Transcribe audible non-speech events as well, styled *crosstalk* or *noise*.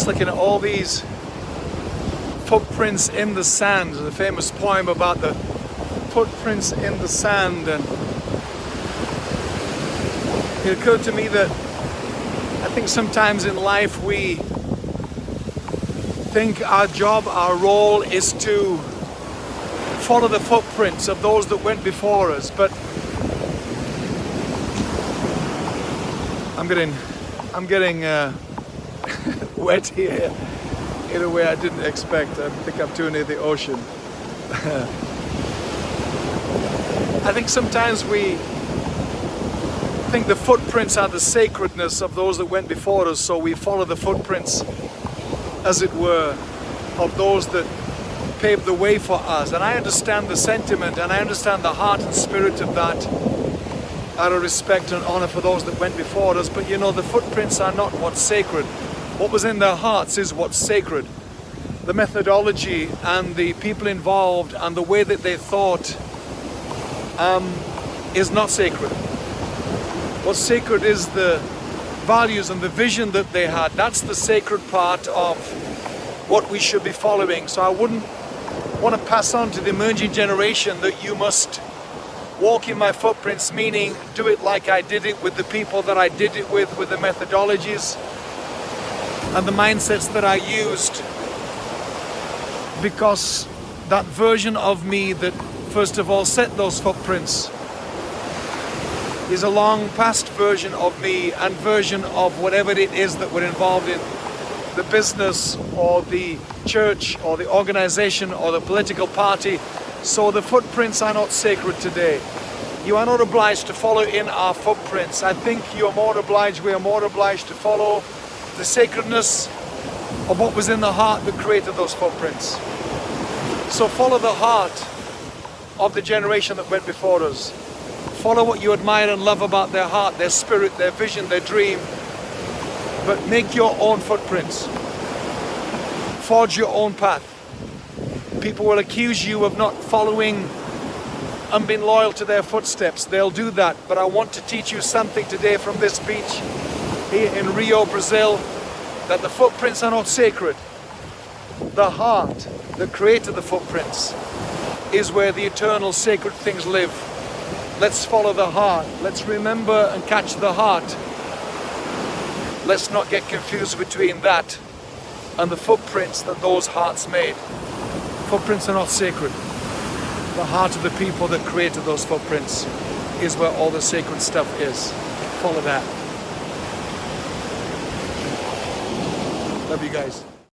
was looking at all these footprints in the sand, the famous poem about the footprints in the sand and it occurred to me that I think sometimes in life we think our job, our role is to follow the footprints of those that went before us but I'm getting I'm getting uh, *laughs* wet here in a way I didn't expect. I think I'm too near the ocean. *laughs* I think sometimes we think the footprints are the sacredness of those that went before us, so we follow the footprints, as it were, of those that paved the way for us. And I understand the sentiment and I understand the heart and spirit of that out of respect and honor for those that went before us. But you know, the footprints are not what's sacred. What was in their hearts is what's sacred. The methodology and the people involved and the way that they thought um, is not sacred. What's sacred is the values and the vision that they had. That's the sacred part of what we should be following. So I wouldn't want to pass on to the emerging generation that you must walk in my footprints, meaning do it like I did it with the people that I did it with, with the methodologies, and the mindsets that I used because that version of me that first of all set those footprints is a long past version of me and version of whatever it is that we're involved in. The business or the church or the organization or the political party. So the footprints are not sacred today. You are not obliged to follow in our footprints. I think you are more obliged we are more obliged to follow the sacredness of what was in the heart that created those footprints. So follow the heart of the generation that went before us. Follow what you admire and love about their heart, their spirit, their vision, their dream. But make your own footprints. Forge your own path. People will accuse you of not following and being loyal to their footsteps. They'll do that. But I want to teach you something today from this beach here in Rio, Brazil, that the footprints are not sacred. The heart that created the footprints is where the eternal sacred things live. Let's follow the heart. Let's remember and catch the heart. Let's not get confused between that and the footprints that those hearts made. Footprints are not sacred. The heart of the people that created those footprints is where all the sacred stuff is. Follow that. Love you guys.